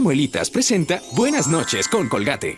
Muelitas presenta Buenas noches con Colgate.